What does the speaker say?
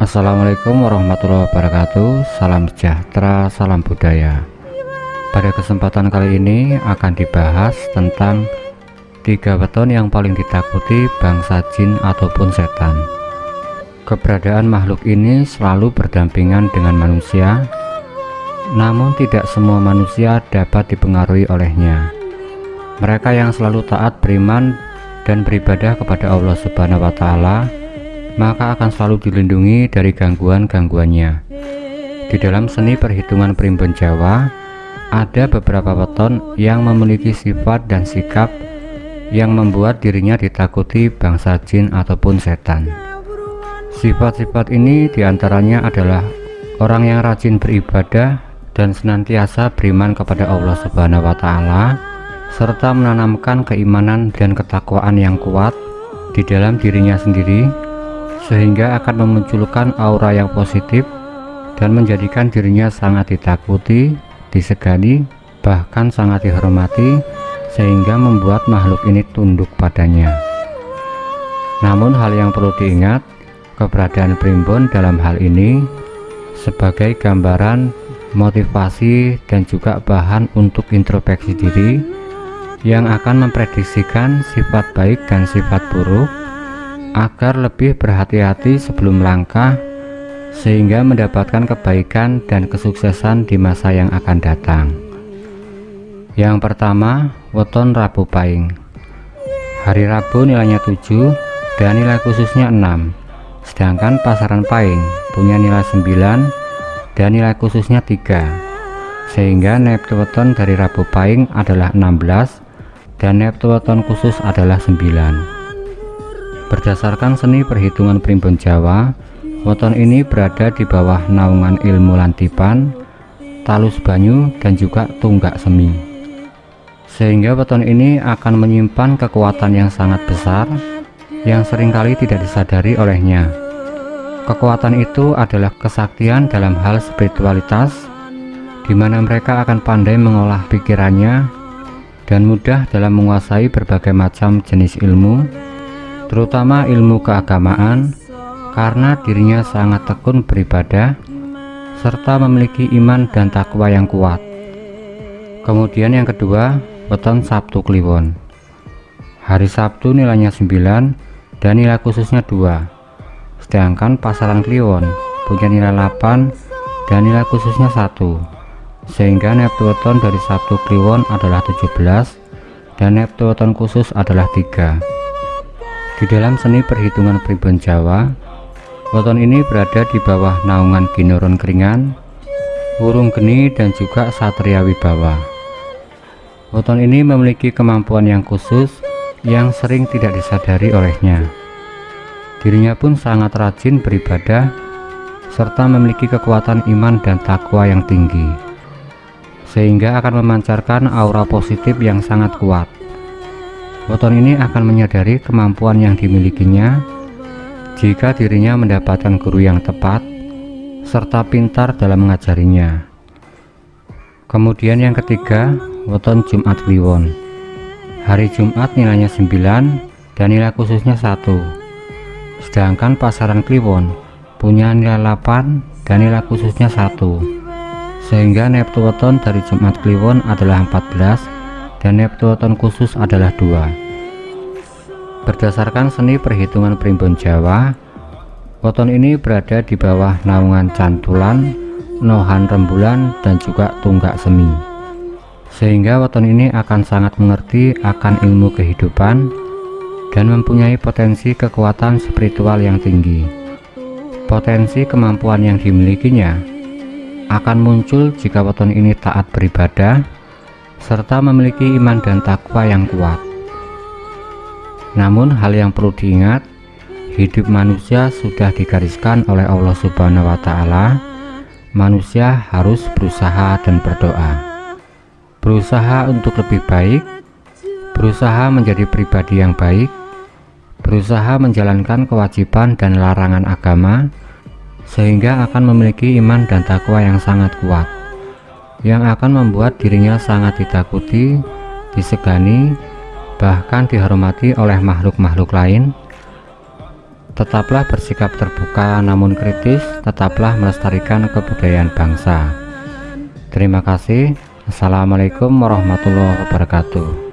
Assalamualaikum warahmatullahi wabarakatuh. Salam sejahtera, salam budaya. Pada kesempatan kali ini akan dibahas tentang Tiga weton yang paling ditakuti bangsa jin ataupun setan. Keberadaan makhluk ini selalu berdampingan dengan manusia Namun tidak semua manusia dapat dipengaruhi olehnya. Mereka yang selalu taat beriman dan beribadah kepada Allah Subhanahu wa Ta'ala maka akan selalu dilindungi dari gangguan-gangguannya. Di dalam seni perhitungan primbon Jawa, ada beberapa weton yang memiliki sifat dan sikap yang membuat dirinya ditakuti bangsa jin ataupun setan. Sifat-sifat ini di antaranya adalah orang yang rajin beribadah dan senantiasa beriman kepada Allah Subhanahu wa Ta'ala, serta menanamkan keimanan dan ketakwaan yang kuat di dalam dirinya sendiri sehingga akan memunculkan aura yang positif dan menjadikan dirinya sangat ditakuti, disegani, bahkan sangat dihormati sehingga membuat makhluk ini tunduk padanya. Namun hal yang perlu diingat, keberadaan primbon dalam hal ini sebagai gambaran motivasi dan juga bahan untuk introspeksi diri yang akan memprediksikan sifat baik dan sifat buruk agar lebih berhati-hati sebelum melangkah sehingga mendapatkan kebaikan dan kesuksesan di masa yang akan datang. Yang pertama, weton Rabu Pahing. Hari Rabu nilainya 7 dan nilai khususnya 6. Sedangkan pasaran Pahing punya nilai 9 dan nilai khususnya 3. Sehingga neptu weton dari Rabu Pahing adalah 16 dan neptu weton khusus adalah 9. Berdasarkan seni perhitungan primbon Jawa, weton ini berada di bawah naungan ilmu lantipan, talus banyu, dan juga tunggak semi. Sehingga weton ini akan menyimpan kekuatan yang sangat besar yang sering kali tidak disadari olehnya. Kekuatan itu adalah kesaktian dalam hal spiritualitas, di mana mereka akan pandai mengolah pikirannya dan mudah dalam menguasai berbagai macam jenis ilmu terutama ilmu keagamaan karena dirinya sangat tekun beribadah serta memiliki iman dan takwa yang kuat. Kemudian yang kedua weton Sabtu Kliwon. Hari Sabtu nilainya 9 dan nilai khususnya 2 sedangkan pasaran Kliwon punya nilai 8 dan nilai khususnya 1 sehingga Neptuton dari Sabtu Kliwon adalah 17 dan Neptuton khusus adalah 3 di dalam seni perhitungan primbon Jawa, weton ini berada di bawah naungan Ginoron Keringan, Wurung Geni dan juga Satria Wibawa. Weton ini memiliki kemampuan yang khusus yang sering tidak disadari olehnya. Dirinya pun sangat rajin beribadah serta memiliki kekuatan iman dan takwa yang tinggi sehingga akan memancarkan aura positif yang sangat kuat Weton ini akan menyadari kemampuan yang dimilikinya jika dirinya mendapatkan guru yang tepat serta pintar dalam mengajarinya. Kemudian yang ketiga, weton Jumat Kliwon. Hari Jumat nilainya 9 dan nilai khususnya 1. Sedangkan pasaran Kliwon punya nilai 8 dan nilai khususnya 1. Sehingga neptu weton dari Jumat Kliwon adalah 14 dan Neptuton khusus adalah dua. Berdasarkan seni perhitungan primbon Jawa, weton ini berada di bawah naungan cantulan, nohan rembulan, dan juga tunggak semi. Sehingga weton ini akan sangat mengerti akan ilmu kehidupan dan mempunyai potensi kekuatan spiritual yang tinggi. Potensi kemampuan yang dimilikinya akan muncul jika weton ini taat beribadah, serta memiliki iman dan takwa yang kuat. Namun hal yang perlu diingat, hidup manusia sudah digariskan oleh Allah Subhanahu wa taala. Manusia harus berusaha dan berdoa. Berusaha untuk lebih baik, berusaha menjadi pribadi yang baik, berusaha menjalankan kewajiban dan larangan agama sehingga akan memiliki iman dan takwa yang sangat kuat yang akan membuat dirinya sangat ditakuti, disegani, bahkan dihormati oleh makhluk-makhluk lain. Tetaplah bersikap terbuka namun kritis, tetaplah melestarikan kebudayaan bangsa. Terima kasih. Assalamualaikum warahmatullahi wabarakatuh.